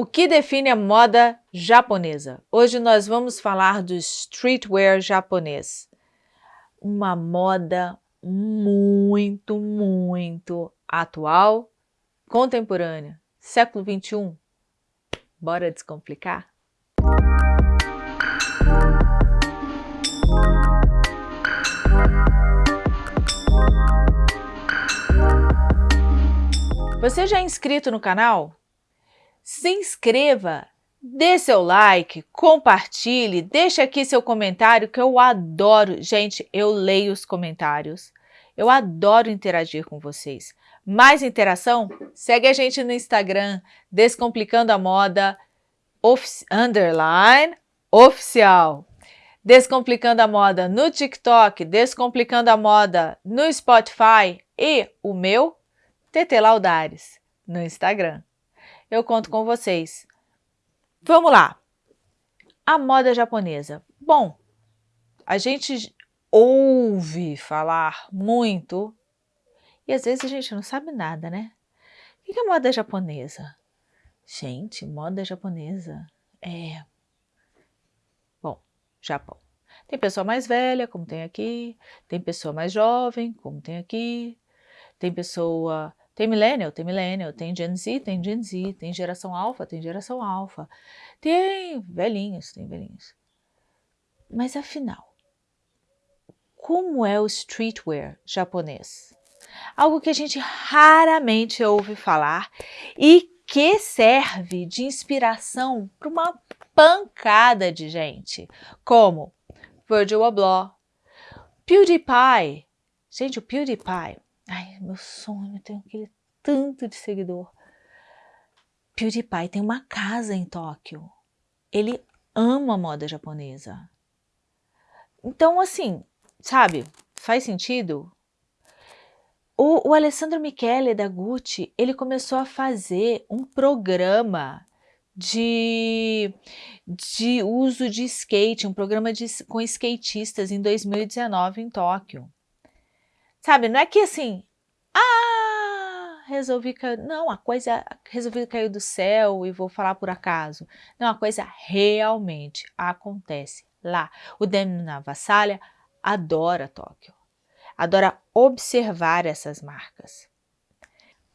O que define a moda japonesa? Hoje nós vamos falar do streetwear japonês. Uma moda muito, muito atual, contemporânea, século 21. Bora descomplicar? Você já é inscrito no canal? Se inscreva, dê seu like, compartilhe, deixe aqui seu comentário que eu adoro. Gente, eu leio os comentários. Eu adoro interagir com vocês. Mais interação? Segue a gente no Instagram, Descomplicando a Moda, underline, oficial. Descomplicando a Moda no TikTok, Descomplicando a Moda no Spotify e o meu, TT Laudares, no Instagram eu conto com vocês. Vamos lá. A moda japonesa. Bom, a gente ouve falar muito e às vezes a gente não sabe nada, né? O que é moda japonesa? Gente, moda japonesa é... Bom, Japão. Tem pessoa mais velha, como tem aqui, tem pessoa mais jovem, como tem aqui, tem pessoa tem millennial, tem millennial, tem Gen Z, tem Gen Z, tem geração alfa, tem geração alfa, tem velhinhos, tem velhinhos. Mas afinal, como é o streetwear japonês? Algo que a gente raramente ouve falar e que serve de inspiração para uma pancada de gente, como Virgil Abloh, PewDiePie. Gente, o PewDiePie Ai, meu sonho, eu tenho aquele tanto de seguidor. PewDiePie tem uma casa em Tóquio. Ele ama a moda japonesa. Então, assim, sabe, faz sentido? O, o Alessandro Michele da Gucci, ele começou a fazer um programa de, de uso de skate, um programa de, com skatistas em 2019 em Tóquio. Sabe, não é que assim, ah, resolvi cair, não, a coisa, resolvi cair do céu e vou falar por acaso. Não, a coisa realmente acontece lá. O Demi Navassalha adora Tóquio, adora observar essas marcas.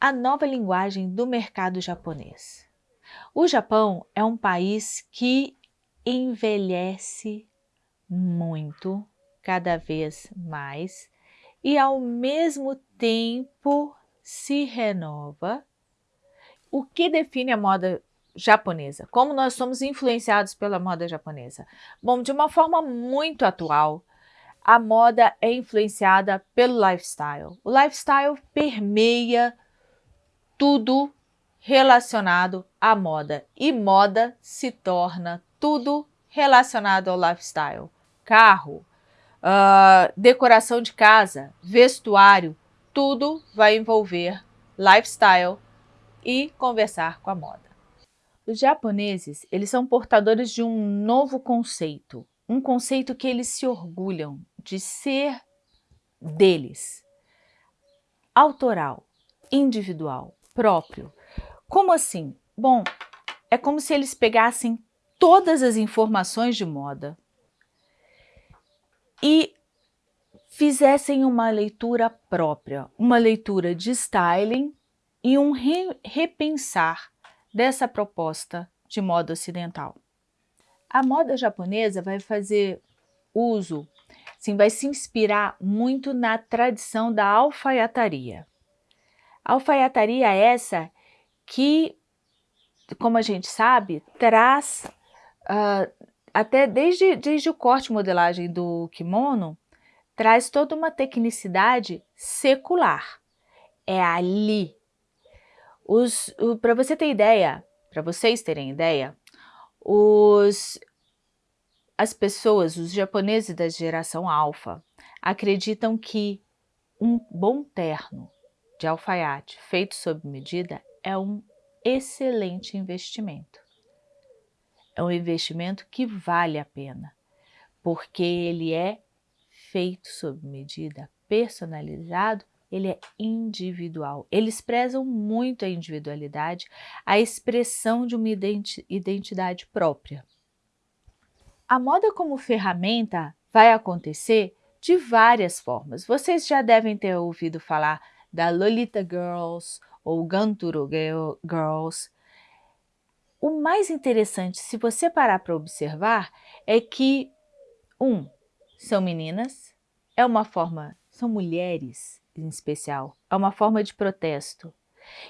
A nova linguagem do mercado japonês. O Japão é um país que envelhece muito, cada vez mais, e ao mesmo tempo se renova. O que define a moda japonesa? Como nós somos influenciados pela moda japonesa? Bom, de uma forma muito atual, a moda é influenciada pelo lifestyle. O lifestyle permeia tudo relacionado à moda e moda se torna tudo relacionado ao lifestyle. Carro, uh, decoração de casa, vestuário, tudo vai envolver lifestyle e conversar com a moda. Os japoneses, eles são portadores de um novo conceito, um conceito que eles se orgulham de ser deles. Autoral, individual, próprio. Como assim? Bom, é como se eles pegassem todas as informações de moda, e fizessem uma leitura própria, uma leitura de styling e um re repensar dessa proposta de moda ocidental. A moda japonesa vai fazer uso, sim, vai se inspirar muito na tradição da alfaiataria. Alfaiataria é essa que, como a gente sabe, traz uh, até desde, desde o corte e modelagem do kimono, traz toda uma tecnicidade secular. É ali. Para você ter ideia, para vocês terem ideia, os, as pessoas, os japoneses da geração alfa, acreditam que um bom terno de alfaiate feito sob medida é um excelente investimento é um investimento que vale a pena, porque ele é feito sob medida, personalizado ele é individual. Eles prezam muito a individualidade, a expressão de uma identidade própria. A moda como ferramenta vai acontecer de várias formas. Vocês já devem ter ouvido falar da Lolita Girls ou Ganturo Girls. O mais interessante, se você parar para observar, é que, um, são meninas, é uma forma, são mulheres em especial, é uma forma de protesto.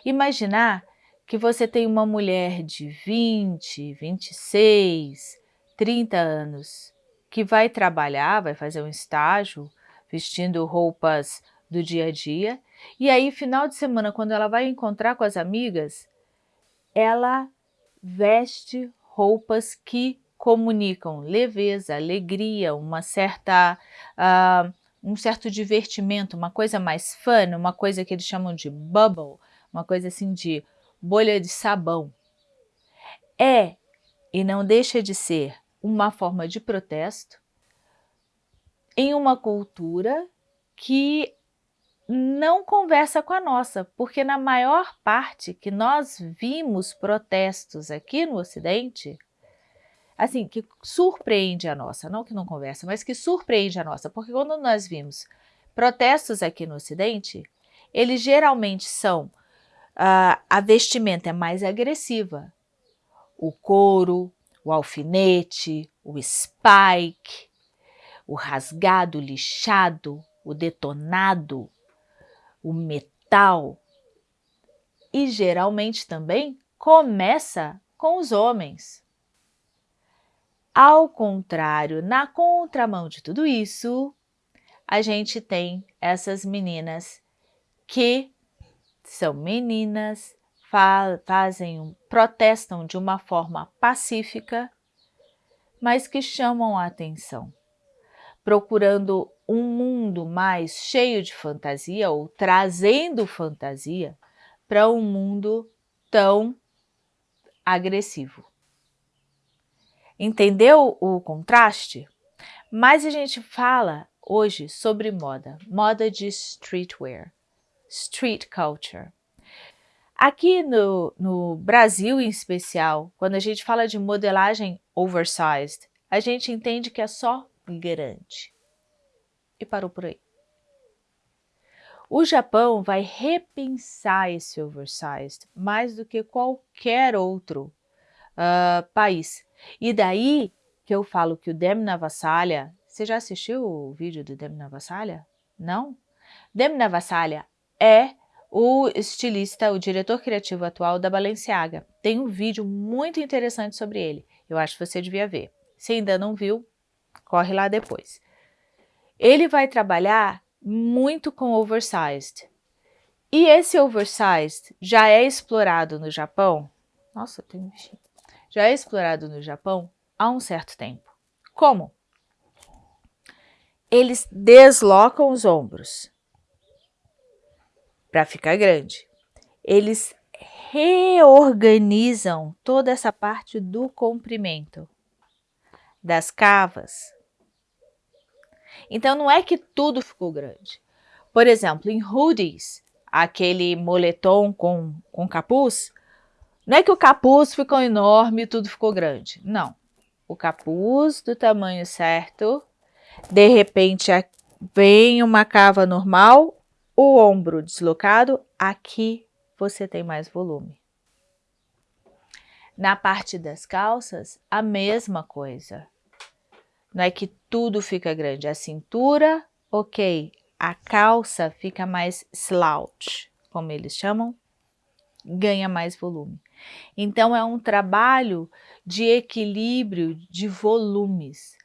Imaginar que você tem uma mulher de 20, 26, 30 anos que vai trabalhar, vai fazer um estágio, vestindo roupas do dia a dia, e aí final de semana, quando ela vai encontrar com as amigas, ela veste roupas que comunicam leveza, alegria, uma certa, uh, um certo divertimento, uma coisa mais fun, uma coisa que eles chamam de bubble, uma coisa assim de bolha de sabão. É, e não deixa de ser, uma forma de protesto em uma cultura que não conversa com a nossa, porque na maior parte que nós vimos protestos aqui no Ocidente, assim, que surpreende a nossa, não que não conversa, mas que surpreende a nossa, porque quando nós vimos protestos aqui no Ocidente, eles geralmente são, uh, a vestimenta é mais agressiva, o couro, o alfinete, o spike, o rasgado, o lixado, o detonado, o metal. E geralmente também começa com os homens. Ao contrário, na contramão de tudo isso, a gente tem essas meninas que são meninas, fazem, protestam de uma forma pacífica, mas que chamam a atenção, procurando um mundo mais cheio de fantasia ou trazendo fantasia para um mundo tão agressivo. Entendeu o contraste? Mas a gente fala hoje sobre moda, moda de streetwear, street culture. Aqui no, no Brasil em especial, quando a gente fala de modelagem oversized, a gente entende que é só grande. E parou por aí. O Japão vai repensar esse oversized mais do que qualquer outro uh, país. E daí que eu falo que o Demi na Vassalha, você já assistiu o vídeo do Demi na Vassalha? Não? Demi na Vassalha é o estilista, o diretor criativo atual da Balenciaga. Tem um vídeo muito interessante sobre ele, eu acho que você devia ver. Se ainda não viu, corre lá depois. Ele vai trabalhar muito com oversized. E esse oversized já é explorado no Japão. Nossa, tem um já é explorado no Japão há um certo tempo. Como? Eles deslocam os ombros para ficar grande. Eles reorganizam toda essa parte do comprimento das cavas. Então não é que tudo ficou grande. Por exemplo, em hoodies, aquele moletom com, com capuz, não é que o capuz ficou enorme e tudo ficou grande. Não. O capuz do tamanho certo, de repente vem uma cava normal, o ombro deslocado, aqui você tem mais volume. Na parte das calças, a mesma coisa. Não é que tudo fica grande. A cintura, ok. A calça fica mais slouch, como eles chamam, ganha mais volume. Então, é um trabalho de equilíbrio de volumes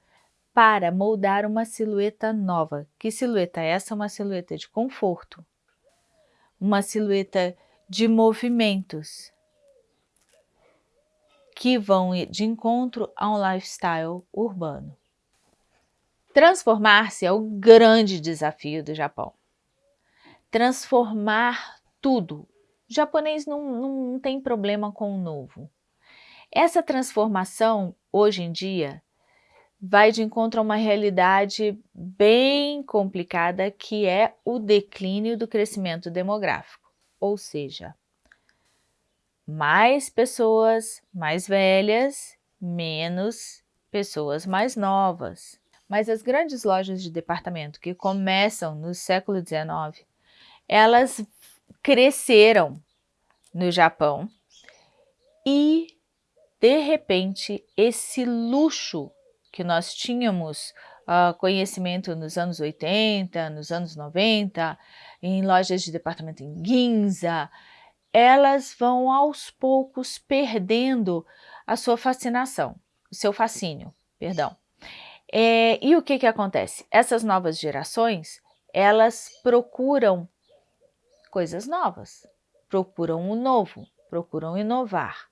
para moldar uma silhueta nova. Que silhueta é essa? Uma silhueta de conforto, uma silhueta de movimentos que vão de encontro a um lifestyle urbano. Transformar-se é o grande desafio do Japão. Transformar tudo, o japonês não, não tem problema com o novo. Essa transformação, hoje em dia, vai de encontro a uma realidade bem complicada que é o declínio do crescimento demográfico, ou seja, mais pessoas mais velhas, menos pessoas mais novas. Mas as grandes lojas de departamento que começam no século XIX, elas cresceram no Japão e, de repente, esse luxo que nós tínhamos uh, conhecimento nos anos 80, nos anos 90, em lojas de departamento em Ginza, elas vão aos poucos perdendo a sua fascinação, o seu fascínio, perdão. É, e o que, que acontece? Essas novas gerações, elas procuram coisas novas, procuram o novo, procuram inovar.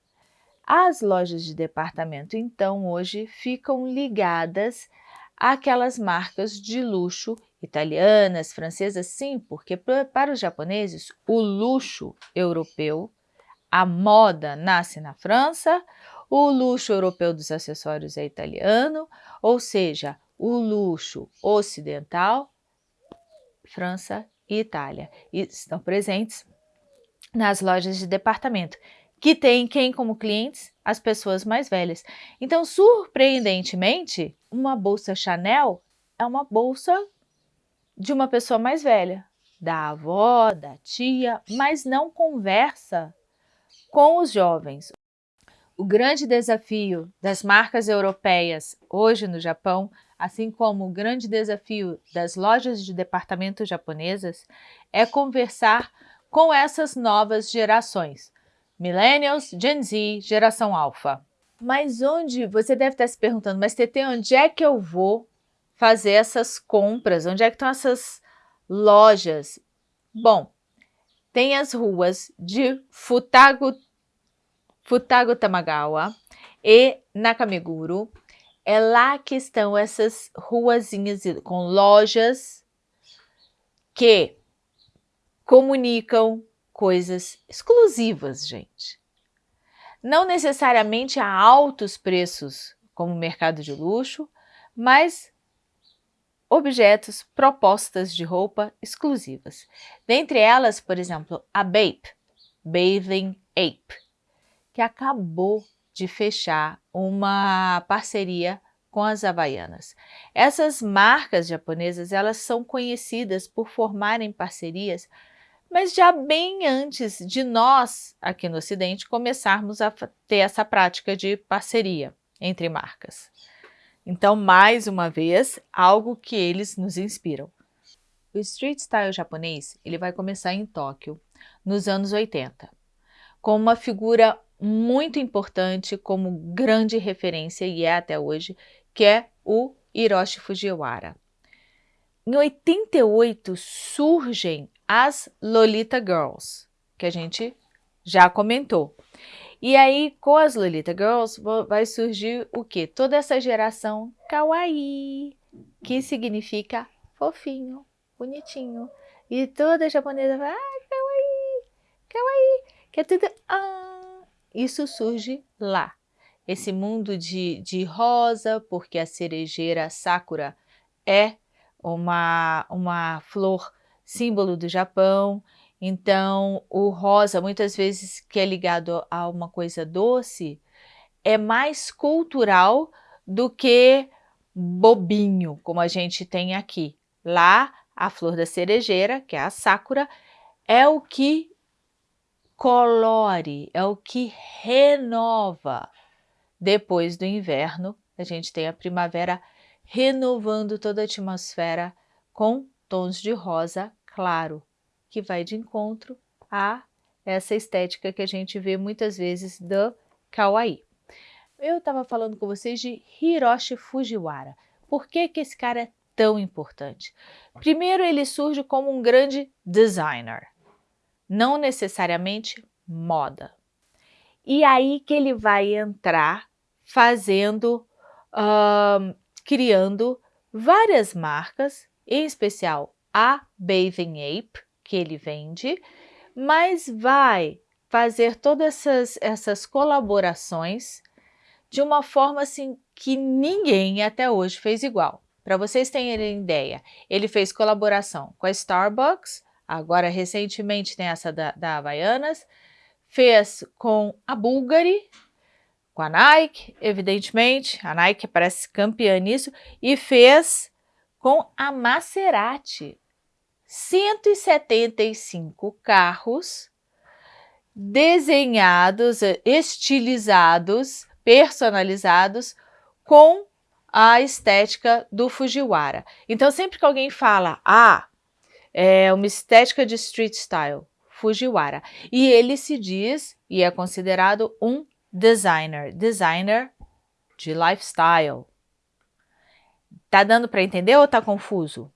As lojas de departamento, então, hoje ficam ligadas àquelas marcas de luxo italianas, francesas, sim, porque para os japoneses o luxo europeu, a moda nasce na França, o luxo europeu dos acessórios é italiano, ou seja, o luxo ocidental, França e Itália, e estão presentes nas lojas de departamento que tem quem como clientes? As pessoas mais velhas. Então, surpreendentemente, uma bolsa Chanel é uma bolsa de uma pessoa mais velha, da avó, da tia, mas não conversa com os jovens. O grande desafio das marcas europeias hoje no Japão, assim como o grande desafio das lojas de departamento japonesas, é conversar com essas novas gerações, Millennials, Gen Z, geração Alpha. Mas onde, você deve estar se perguntando, mas TT, onde é que eu vou fazer essas compras? Onde é que estão essas lojas? Bom, tem as ruas de Futago, Futago Tamagawa e Nakameguro. É lá que estão essas ruazinhas com lojas que comunicam coisas exclusivas, gente. Não necessariamente a altos preços, como o mercado de luxo, mas objetos, propostas de roupa exclusivas. Dentre elas, por exemplo, a Bape, Bathing Ape, que acabou de fechar uma parceria com as Havaianas. Essas marcas japonesas, elas são conhecidas por formarem parcerias mas já bem antes de nós, aqui no Ocidente, começarmos a ter essa prática de parceria entre marcas. Então, mais uma vez, algo que eles nos inspiram. O street style japonês ele vai começar em Tóquio, nos anos 80, com uma figura muito importante como grande referência, e é até hoje, que é o Hiroshi Fujiwara. Em 88 surgem as Lolita Girls, que a gente já comentou. E aí, com as Lolita Girls, vai surgir o quê? Toda essa geração kawaii, que significa fofinho, bonitinho. E toda japonesa vai, ah, kawaii, kawaii, que é tudo, ah. Isso surge lá. Esse mundo de, de rosa, porque a cerejeira sakura é uma, uma flor símbolo do Japão. Então, o rosa, muitas vezes que é ligado a uma coisa doce, é mais cultural do que bobinho, como a gente tem aqui. Lá, a flor da cerejeira, que é a sakura, é o que colore, é o que renova. Depois do inverno, a gente tem a primavera renovando toda a atmosfera com tons de rosa claro, que vai de encontro a essa estética que a gente vê muitas vezes do kawaii. Eu estava falando com vocês de Hiroshi Fujiwara. Por que, que esse cara é tão importante? Primeiro, ele surge como um grande designer, não necessariamente moda. E aí que ele vai entrar fazendo, uh, criando várias marcas, em especial a Bathing Ape, que ele vende, mas vai fazer todas essas, essas colaborações de uma forma assim que ninguém até hoje fez igual. Para vocês terem ideia, ele fez colaboração com a Starbucks, agora recentemente tem essa da, da Havaianas, fez com a Bulgari, com a Nike, evidentemente, a Nike parece campeã nisso, e fez com a Maserati. 175 carros desenhados, estilizados, personalizados com a estética do Fujiwara. Então, sempre que alguém fala, ah, é uma estética de street style, Fujiwara, e ele se diz e é considerado um designer, designer de lifestyle. Tá dando para entender ou tá confuso?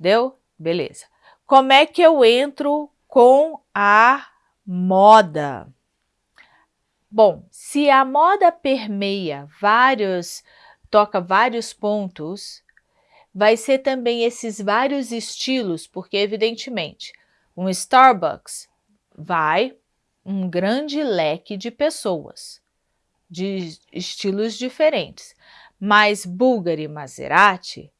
Deu? Beleza. Como é que eu entro com a moda? Bom, se a moda permeia vários, toca vários pontos, vai ser também esses vários estilos, porque evidentemente, um Starbucks vai um grande leque de pessoas, de estilos diferentes. Mas Bulgari Maserati,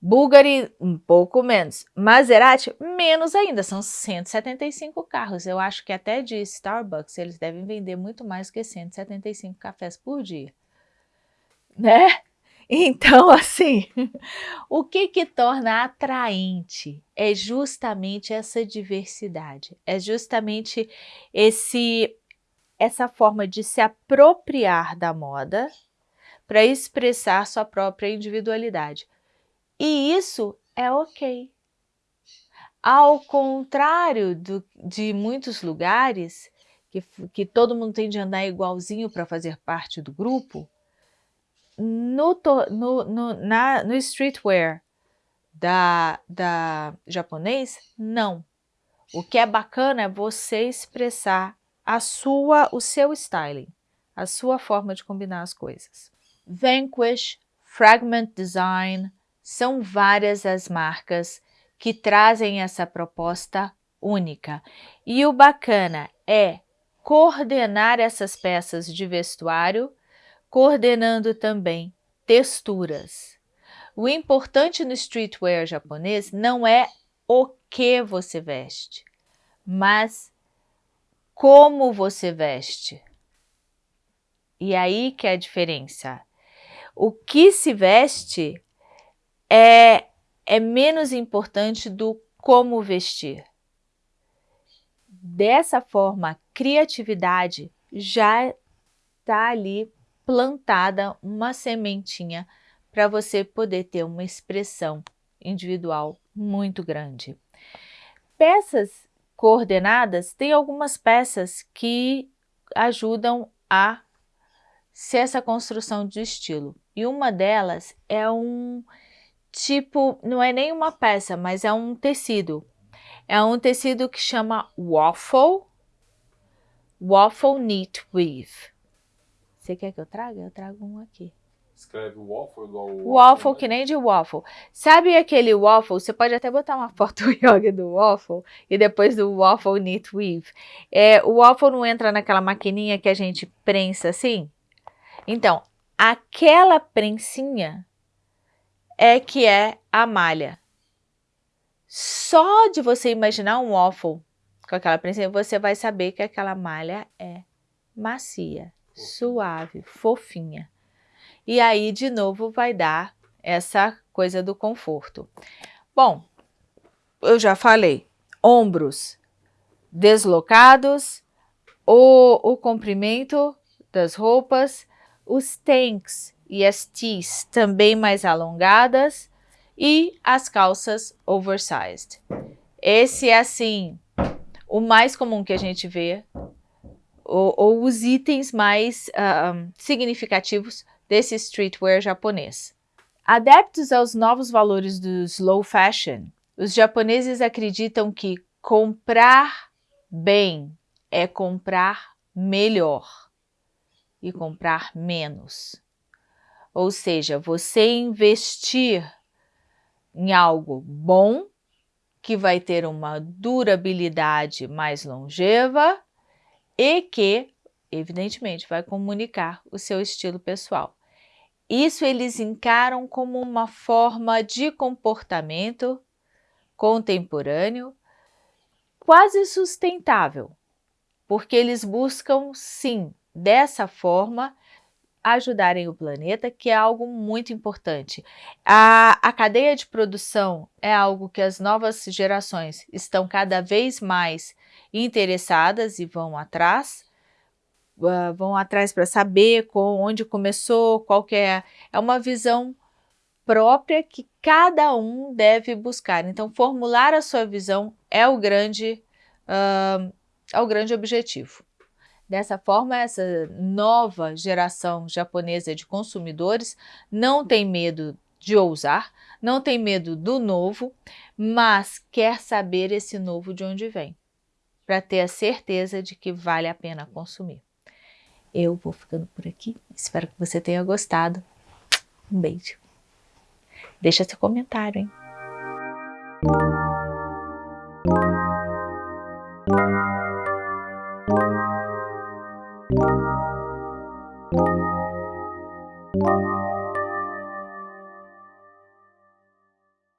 Bulgari um pouco menos, Maserati menos ainda, são 175 carros. Eu acho que até de Starbucks eles devem vender muito mais que 175 cafés por dia, né? Então, assim, o que que torna atraente é justamente essa diversidade, é justamente esse essa forma de se apropriar da moda para expressar sua própria individualidade. E isso é ok. Ao contrário do, de muitos lugares que, que todo mundo tem de andar igualzinho para fazer parte do grupo, no, no, no, na, no streetwear da, da japonês, não. O que é bacana é você expressar a sua, o seu styling, a sua forma de combinar as coisas. Vanquish, Fragment Design, são várias as marcas que trazem essa proposta única. E o bacana é coordenar essas peças de vestuário coordenando também texturas. O importante no streetwear japonês não é o que você veste, mas como você veste. E aí que é a diferença. O que se veste é, é menos importante do como vestir. Dessa forma, a criatividade já está ali plantada uma sementinha para você poder ter uma expressão individual muito grande. Peças coordenadas, tem algumas peças que ajudam a ser essa construção de estilo. E uma delas é um tipo, não é nem uma peça, mas é um tecido. É um tecido que chama waffle, waffle knit weave. Você quer que eu traga? Eu trago um aqui. Escreve waffle igual o waffle, né? que nem de waffle. Sabe aquele waffle? Você pode até botar uma foto yoga do waffle e depois do waffle knit weave. É, o waffle não entra naquela maquininha que a gente prensa assim? Então, aquela prensinha é que é a malha. Só de você imaginar um waffle com aquela prensinha, você vai saber que aquela malha é macia suave, fofinha. E aí, de novo, vai dar essa coisa do conforto. Bom, eu já falei, ombros deslocados, o, o comprimento das roupas, os tanks e as tees também mais alongadas e as calças oversized. Esse é assim, o mais comum que a gente vê ou, ou os itens mais uh, significativos desse streetwear japonês. Adeptos aos novos valores do slow fashion, os japoneses acreditam que comprar bem é comprar melhor e comprar menos. Ou seja, você investir em algo bom, que vai ter uma durabilidade mais longeva e que evidentemente, vai comunicar o seu estilo pessoal. Isso eles encaram como uma forma de comportamento contemporâneo quase sustentável, porque eles buscam, sim, dessa forma, ajudarem o planeta, que é algo muito importante. A, a cadeia de produção é algo que as novas gerações estão cada vez mais interessadas e vão atrás, uh, vão atrás para saber com, onde começou, qual é, é uma visão própria que cada um deve buscar. Então, formular a sua visão é o grande, uh, é o grande objetivo. Dessa forma, essa nova geração japonesa de consumidores não tem medo de ousar, não tem medo do novo, mas quer saber esse novo de onde vem, para ter a certeza de que vale a pena consumir. Eu vou ficando por aqui, espero que você tenha gostado. Um beijo. Deixa seu comentário, hein?